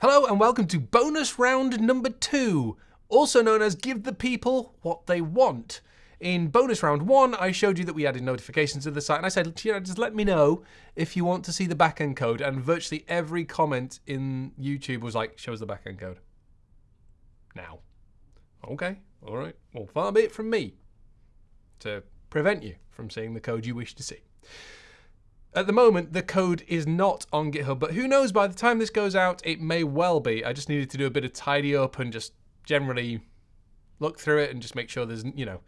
Hello and welcome to bonus round number two, also known as Give the People What They Want. In bonus round one, I showed you that we added notifications to the site, and I said, you know, just let me know if you want to see the backend code. And virtually every comment in YouTube was like, show us the backend code. Now. Okay, all right. Well, far be it from me to prevent you from seeing the code you wish to see. At the moment, the code is not on GitHub, but who knows, by the time this goes out, it may well be. I just needed to do a bit of tidy up and just generally look through it and just make sure there's, you know,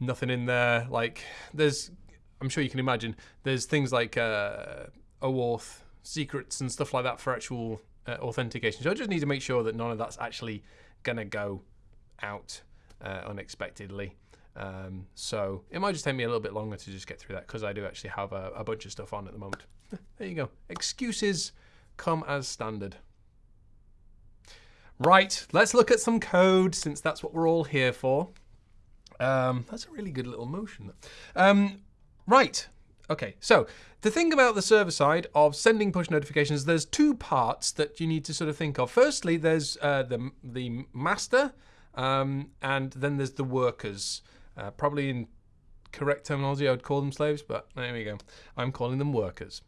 nothing in there. Like, there's, I'm sure you can imagine, there's things like uh, OAuth secrets and stuff like that for actual uh, authentication. So I just need to make sure that none of that's actually going to go out uh, unexpectedly. Um, so it might just take me a little bit longer to just get through that because I do actually have a, a bunch of stuff on at the moment. there you go. Excuses come as standard. Right, let's look at some code since that's what we're all here for. Um, that's a really good little motion. Um, right, okay, so the thing about the server side of sending push notifications, there's two parts that you need to sort of think of. Firstly, there's uh, the, the master, um, and then there's the workers. Uh, probably in correct terminology, I would call them slaves, but there we go. I'm calling them workers.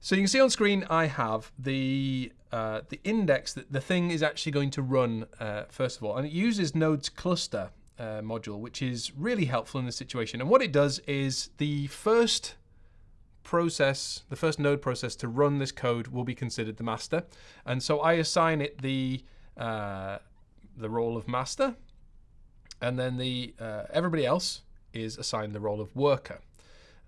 So you can see on screen I have the uh, the index that the thing is actually going to run uh, first of all, and it uses Node's cluster uh, module, which is really helpful in this situation. And what it does is the first process, the first node process to run this code will be considered the master, and so I assign it the uh, the role of master, and then the uh, everybody else is assigned the role of worker.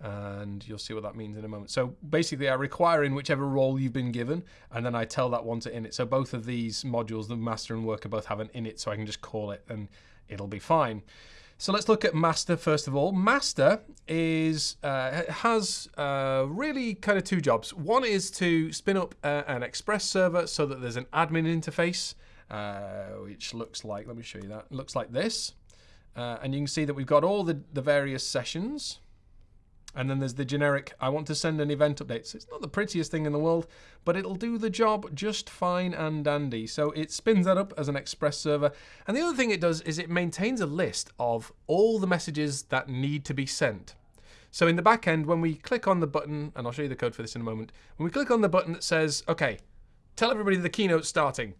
And you'll see what that means in a moment. So basically, I require in whichever role you've been given, and then I tell that one to init. So both of these modules, the master and worker, both have an init, so I can just call it and it'll be fine. So let's look at master first of all. Master is uh, has uh, really kind of two jobs. One is to spin up uh, an Express server so that there's an admin interface, uh, which looks like, let me show you that, looks like this. Uh, and you can see that we've got all the, the various sessions. And then there's the generic, I want to send an event update. So it's not the prettiest thing in the world, but it'll do the job just fine and dandy. So it spins that up as an Express server. And the other thing it does is it maintains a list of all the messages that need to be sent. So in the back end, when we click on the button, and I'll show you the code for this in a moment, when we click on the button that says, okay, tell everybody the keynote's starting,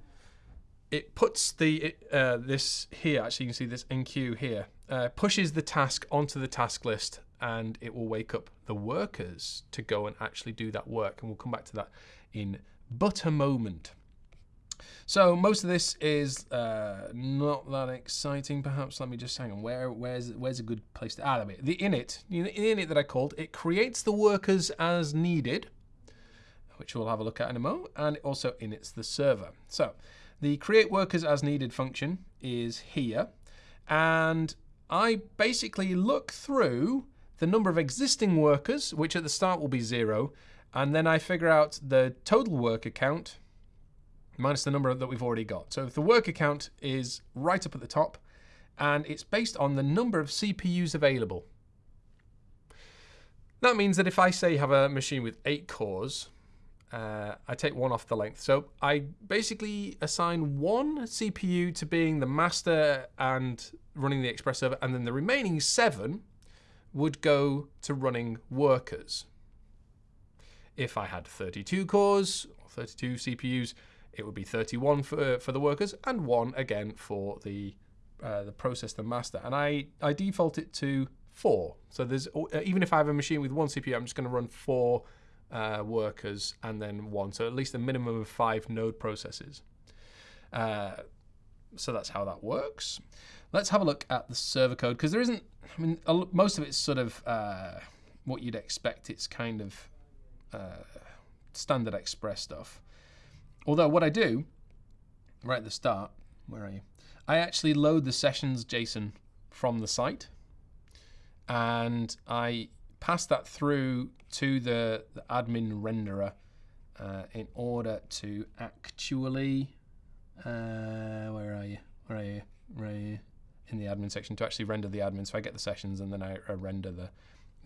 it puts the uh, this here, actually you can see this enqueue here, uh, pushes the task onto the task list and it will wake up the workers to go and actually do that work. And we'll come back to that in but a moment. So most of this is uh, not that exciting, perhaps. Let me just hang on. Where, where's, where's a good place to? Ah, The init, the init that I called, it creates the workers as needed, which we'll have a look at in a moment, and it also inits the server. So the create workers as needed function is here. And I basically look through the number of existing workers, which at the start will be zero, and then I figure out the total worker count minus the number that we've already got. So the worker count is right up at the top, and it's based on the number of CPUs available. That means that if I say have a machine with eight cores, uh, I take one off the length. So I basically assign one CPU to being the master and running the Express server, and then the remaining seven would go to running workers. If I had 32 cores, or 32 CPUs, it would be 31 for, for the workers, and one again for the uh, the process, the master. And I, I default it to four. So there's even if I have a machine with one CPU, I'm just going to run four uh, workers and then one. So at least a minimum of five node processes. Uh, so that's how that works. Let's have a look at the server code because there isn't, I mean, most of it's sort of uh, what you'd expect. It's kind of uh, standard Express stuff. Although what I do right at the start, where are you? I actually load the sessions JSON from the site and I pass that through to the, the admin renderer uh, in order to actually, uh, where are you? Where are you? Where are you? In the admin section to actually render the admin. So I get the sessions and then I, I render the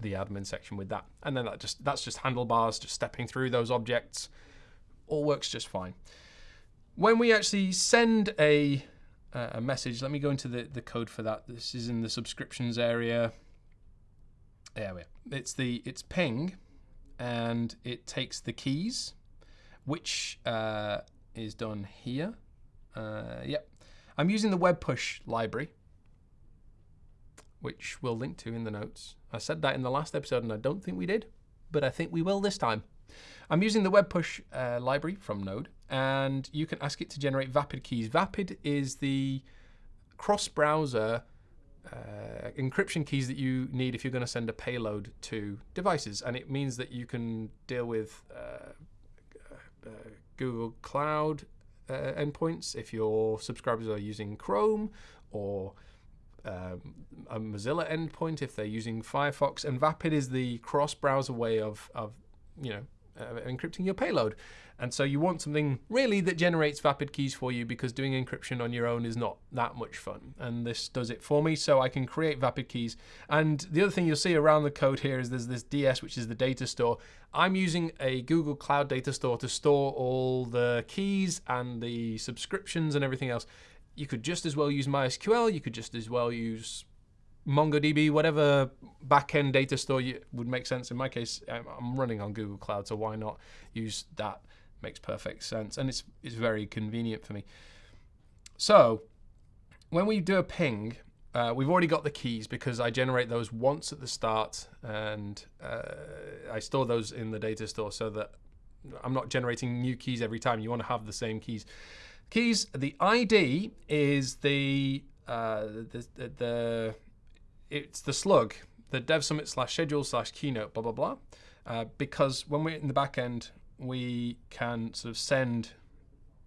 the admin section with that. And then that just that's just handlebars, just stepping through those objects. All works just fine. when we actually send a, uh, a message, let me go into the, the code for that. This is in the subscriptions area. There we are. It's the it's ping, and it takes the keys, which uh, is done here. Uh, yep, I'm using the web push library, which we'll link to in the notes. I said that in the last episode, and I don't think we did, but I think we will this time. I'm using the web push uh, library from Node, and you can ask it to generate Vapid keys. Vapid is the cross-browser uh, encryption keys that you need if you're going to send a payload to devices, and it means that you can deal with uh, uh Google Cloud uh, endpoints if your subscribers are using Chrome or um, a Mozilla endpoint if they're using Firefox. And Vapid is the cross-browser way of, of you know, uh, encrypting your payload. And so you want something really that generates Vapid keys for you because doing encryption on your own is not that much fun. And this does it for me, so I can create Vapid keys. And the other thing you'll see around the code here is there's this DS, which is the data store. I'm using a Google Cloud data store to store all the keys and the subscriptions and everything else. You could just as well use MySQL. You could just as well use MongoDB, whatever backend data store you, would make sense. In my case, I'm running on Google Cloud, so why not use that? Makes perfect sense, and it's it's very convenient for me. So when we do a ping, uh, we've already got the keys because I generate those once at the start, and uh, I store those in the data store so that I'm not generating new keys every time. You want to have the same keys. Keys. The ID is the uh, the, the, the it's the slug, the dev summit slash schedule slash keynote, blah, blah, blah. Uh, because when we're in the back end, we can sort of send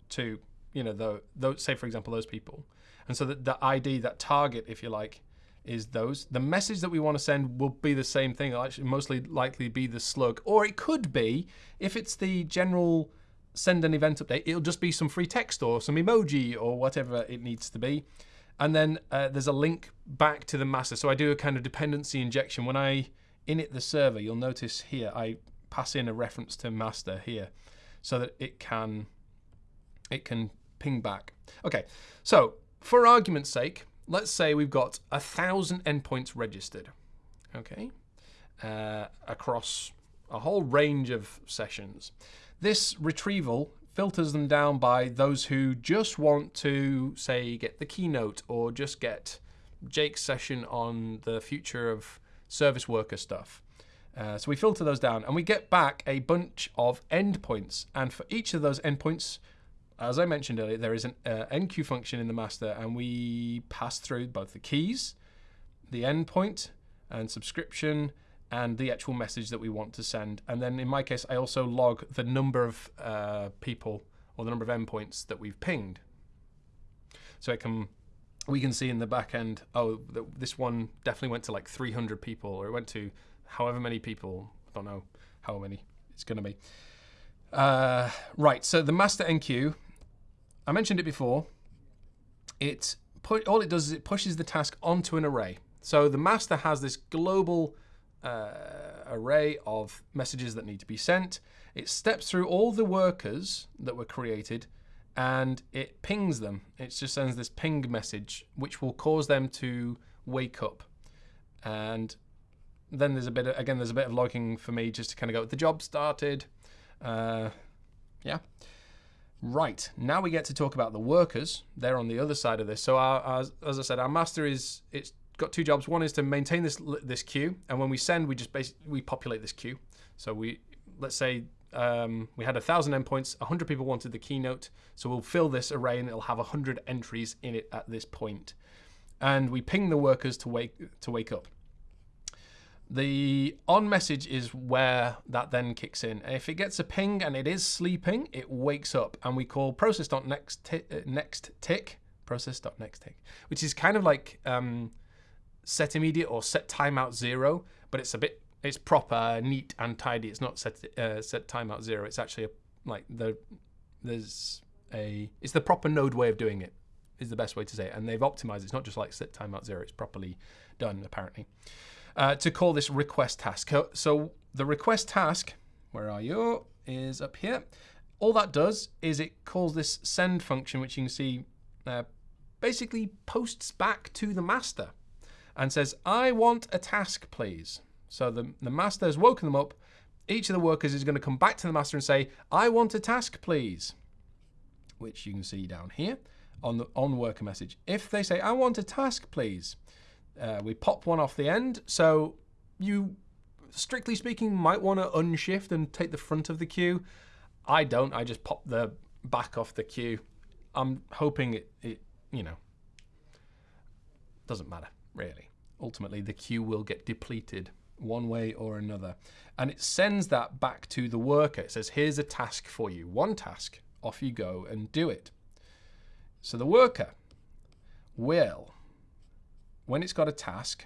to, you know, the, those, say, for example, those people. And so the, the ID, that target, if you like, is those. The message that we want to send will be the same thing. It'll actually mostly likely be the slug. Or it could be, if it's the general send an event update, it'll just be some free text or some emoji or whatever it needs to be. And then uh, there's a link back to the master. So I do a kind of dependency injection. When I init the server, you'll notice here, I pass in a reference to master here so that it can, it can ping back. Okay, so for argument's sake, let's say we've got a thousand endpoints registered, okay, uh, across a whole range of sessions. This retrieval filters them down by those who just want to, say, get the keynote or just get Jake's session on the future of service worker stuff. Uh, so we filter those down and we get back a bunch of endpoints. And for each of those endpoints, as I mentioned earlier, there is an uh, enqueue function in the master and we pass through both the keys, the endpoint, and subscription, and the actual message that we want to send. And then in my case, I also log the number of uh, people or the number of endpoints that we've pinged. So it can, we can see in the back end, oh, this one definitely went to like 300 people, or it went to however many people. I don't know how many it's going to be. Uh, right, so the master enqueue, I mentioned it before. It all it does is it pushes the task onto an array. So the master has this global uh, array of messages that need to be sent. It steps through all the workers that were created and it pings them. It just sends this ping message, which will cause them to wake up. And then there's a bit of, again, there's a bit of logging for me just to kind of go, the job started. Uh, yeah. Right, now we get to talk about the workers. They're on the other side of this. So our, our, as I said, our master is, it's got two jobs. One is to maintain this this queue, and when we send, we just basically we populate this queue. So we let's say um, we had a thousand endpoints, hundred people wanted the keynote, so we'll fill this array and it'll have hundred entries in it at this point. point, and we ping the workers to wake to wake up. The on message is where that then kicks in. If it gets a ping and it is sleeping, it wakes up, and we call process.next uh, next tick process.next tick, which is kind of like um, set immediate or set timeout zero, but it's a bit it's proper, neat and tidy. It's not set uh, set timeout zero. It's actually a, like the there's a it's the proper node way of doing it is the best way to say it. And they've optimized. It's not just like set timeout zero. It's properly done apparently. Uh, to call this request task. So the request task, where are you? Is up here. all that does is it calls this send function, which you can see uh, basically posts back to the master and says, I want a task, please. So the, the master has woken them up. Each of the workers is going to come back to the master and say, I want a task, please, which you can see down here on the on worker message. If they say, I want a task, please, uh, we pop one off the end. So you, strictly speaking, might want to unshift and take the front of the queue. I don't. I just pop the back off the queue. I'm hoping it, it you know, doesn't matter, really. Ultimately, the queue will get depleted one way or another. And it sends that back to the worker. It says, here's a task for you, one task. Off you go and do it. So the worker will, when it's got a task,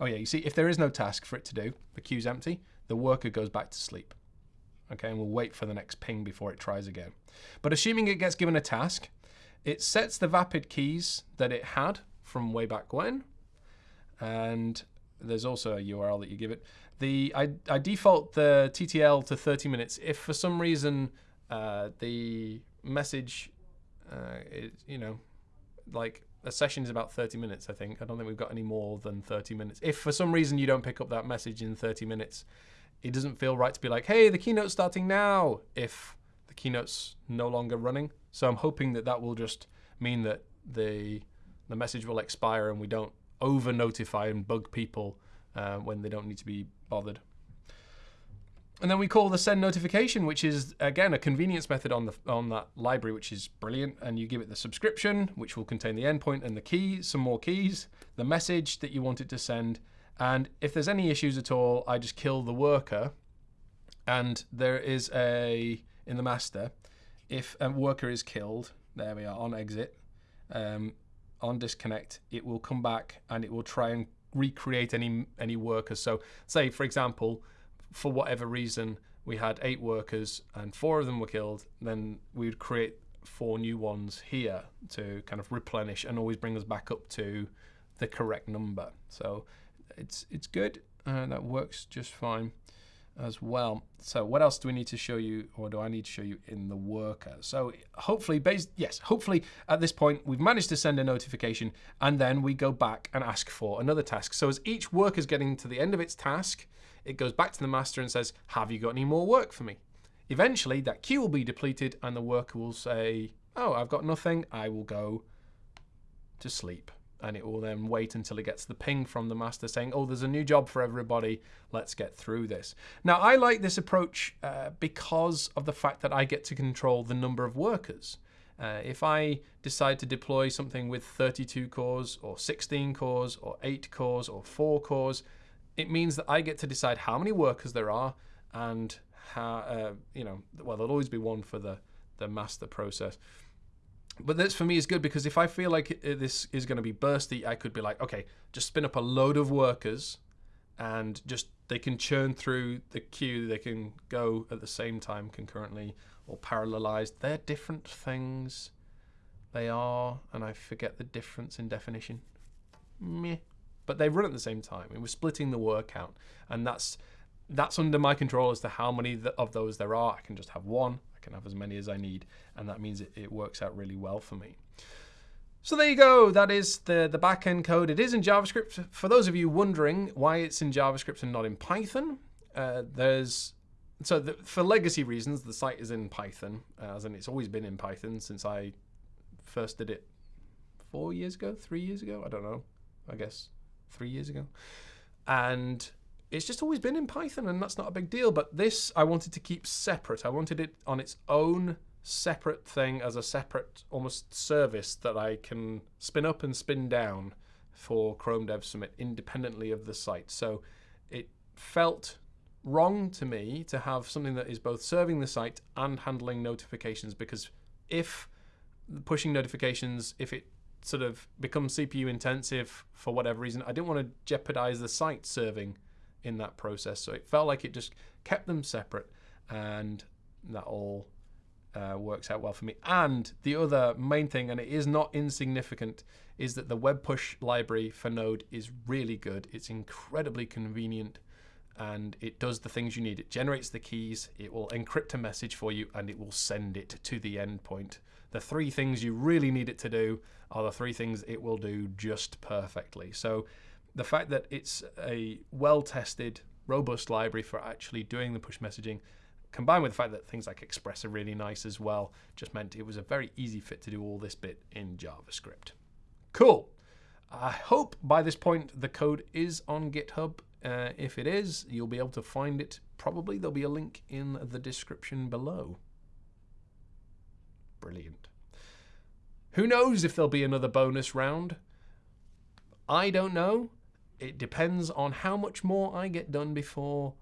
oh yeah, you see, if there is no task for it to do, the queue's empty, the worker goes back to sleep. Okay, and we'll wait for the next ping before it tries again. But assuming it gets given a task, it sets the Vapid keys that it had from way back when, and there's also a URL that you give it. The I, I default the TTL to 30 minutes. If for some reason uh, the message, uh, is, you know, like a session is about 30 minutes, I think. I don't think we've got any more than 30 minutes. If for some reason you don't pick up that message in 30 minutes, it doesn't feel right to be like, hey, the keynote's starting now, if the keynote's no longer running. So I'm hoping that that will just mean that the the message will expire and we don't over notify and bug people uh, when they don't need to be bothered. And then we call the send notification, which is again a convenience method on the on that library, which is brilliant. And you give it the subscription, which will contain the endpoint and the key, some more keys, the message that you want it to send. And if there's any issues at all, I just kill the worker. And there is a in the master, if a worker is killed, there we are on exit. Um, on disconnect, it will come back and it will try and recreate any any workers. So say for example, for whatever reason we had eight workers and four of them were killed, then we would create four new ones here to kind of replenish and always bring us back up to the correct number. So it's it's good. Uh, that works just fine as well. So what else do we need to show you or do I need to show you in the worker? So hopefully, based, yes, hopefully at this point we've managed to send a notification and then we go back and ask for another task. So as each worker is getting to the end of its task, it goes back to the master and says, have you got any more work for me? Eventually that queue will be depleted and the worker will say, oh, I've got nothing. I will go to sleep and it will then wait until it gets the ping from the master saying, oh, there's a new job for everybody, let's get through this. Now, I like this approach uh, because of the fact that I get to control the number of workers. Uh, if I decide to deploy something with 32 cores or 16 cores or 8 cores or 4 cores, it means that I get to decide how many workers there are and how, uh, you know, well, there'll always be one for the, the master process but this for me is good because if I feel like uh, this is going to be bursty, I could be like, okay, just spin up a load of workers and just they can churn through the queue. They can go at the same time concurrently or parallelized. They're different things. They are, and I forget the difference in definition. Meh. But they run at the same time. And we're splitting the work out. And that's that's under my control as to how many of those there are. I can just have one. I can have as many as I need, and that means it, it works out really well for me. So there you go. That is the, the backend code. It is in JavaScript. For those of you wondering why it's in JavaScript and not in Python, uh, there's so the, for legacy reasons, the site is in Python, uh, as in it's always been in Python since I first did it four years ago, three years ago. I don't know. I guess three years ago. And it's just always been in Python and that's not a big deal. But this I wanted to keep separate. I wanted it on its own separate thing as a separate almost service that I can spin up and spin down for Chrome Dev Summit independently of the site. So it felt wrong to me to have something that is both serving the site and handling notifications because if pushing notifications, if it sort of becomes CPU intensive for whatever reason, I didn't want to jeopardize the site serving in that process. So it felt like it just kept them separate and that all uh, works out well for me. And the other main thing, and it is not insignificant, is that the web push library for Node is really good. It's incredibly convenient. and it does the things you need. It generates the keys, it will encrypt a message for you, and it will send it to the endpoint. The three things you really need it to do are the three things it will do just perfectly. So the fact that it's a well tested, robust library for actually doing the push messaging, combined with the fact that things like Express are really nice as well, just meant it was a very easy fit to do all this bit in JavaScript. Cool. I hope by this point the code is on GitHub uh, if it is, you'll be able to find it. Probably there'll be a link in the description below. Brilliant. Who knows if there'll be another bonus round? I don't know. It depends on how much more I get done before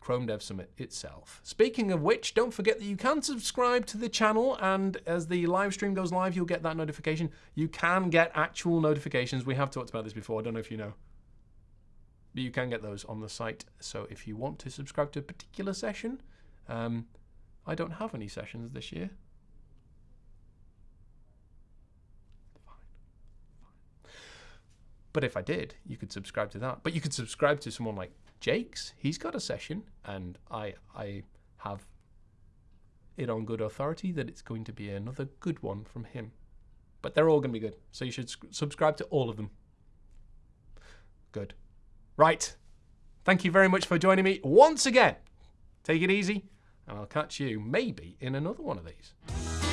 Chrome Dev Summit itself. Speaking of which, don't forget that you can subscribe to the channel, and as the live stream goes live, you'll get that notification. You can get actual notifications. We have talked about this before. I don't know if you know but you can get those on the site. So if you want to subscribe to a particular session, um, I don't have any sessions this year. Fine. Fine. But if I did, you could subscribe to that. But you could subscribe to someone like Jake's. He's got a session, and I I have it on good authority that it's going to be another good one from him. But they're all going to be good, so you should subscribe to all of them. Good. Right. Thank you very much for joining me once again. Take it easy, and I'll catch you maybe in another one of these.